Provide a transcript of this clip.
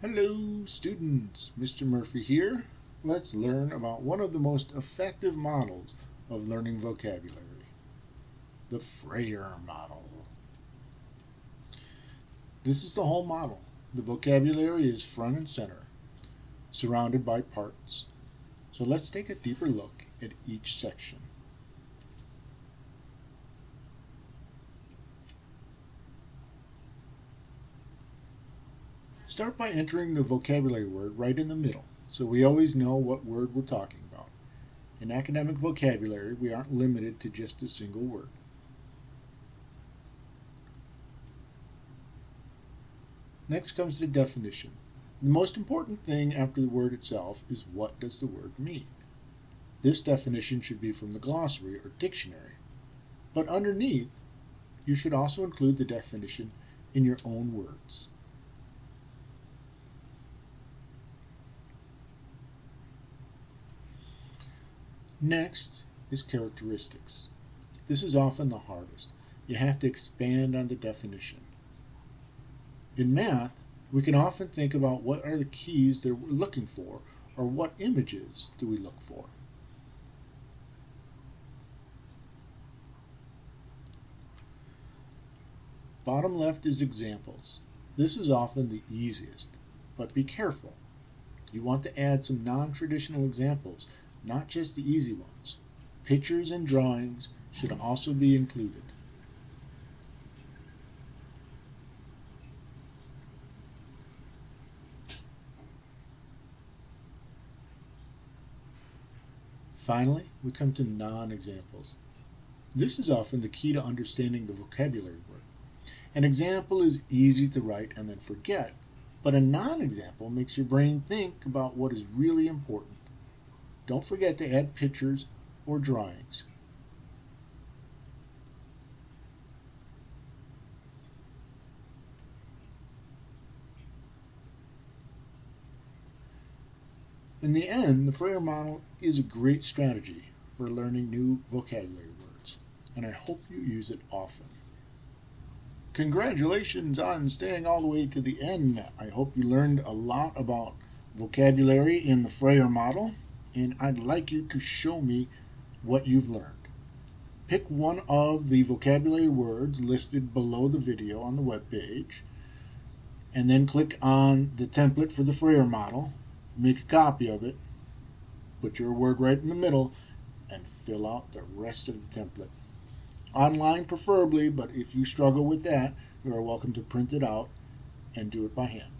Hello students, Mr. Murphy here. Let's learn about one of the most effective models of learning vocabulary, the Frayer model. This is the whole model. The vocabulary is front and center, surrounded by parts. So let's take a deeper look at each section. Start by entering the vocabulary word right in the middle, so we always know what word we're talking about. In academic vocabulary, we aren't limited to just a single word. Next comes the definition. The most important thing after the word itself is what does the word mean. This definition should be from the glossary or dictionary, but underneath, you should also include the definition in your own words. Next is characteristics. This is often the hardest. You have to expand on the definition. In math, we can often think about what are the keys that we're looking for or what images do we look for. Bottom left is examples. This is often the easiest, but be careful. You want to add some non-traditional examples not just the easy ones. Pictures and drawings should also be included. Finally, we come to non-examples. This is often the key to understanding the vocabulary word. An example is easy to write and then forget, but a non-example makes your brain think about what is really important. Don't forget to add pictures or drawings. In the end, the Frayer model is a great strategy for learning new vocabulary words, and I hope you use it often. Congratulations on staying all the way to the end. I hope you learned a lot about vocabulary in the Frayer model and I'd like you to show me what you've learned. Pick one of the vocabulary words listed below the video on the web page, and then click on the template for the Frayer model, make a copy of it, put your word right in the middle, and fill out the rest of the template. Online preferably, but if you struggle with that, you are welcome to print it out and do it by hand.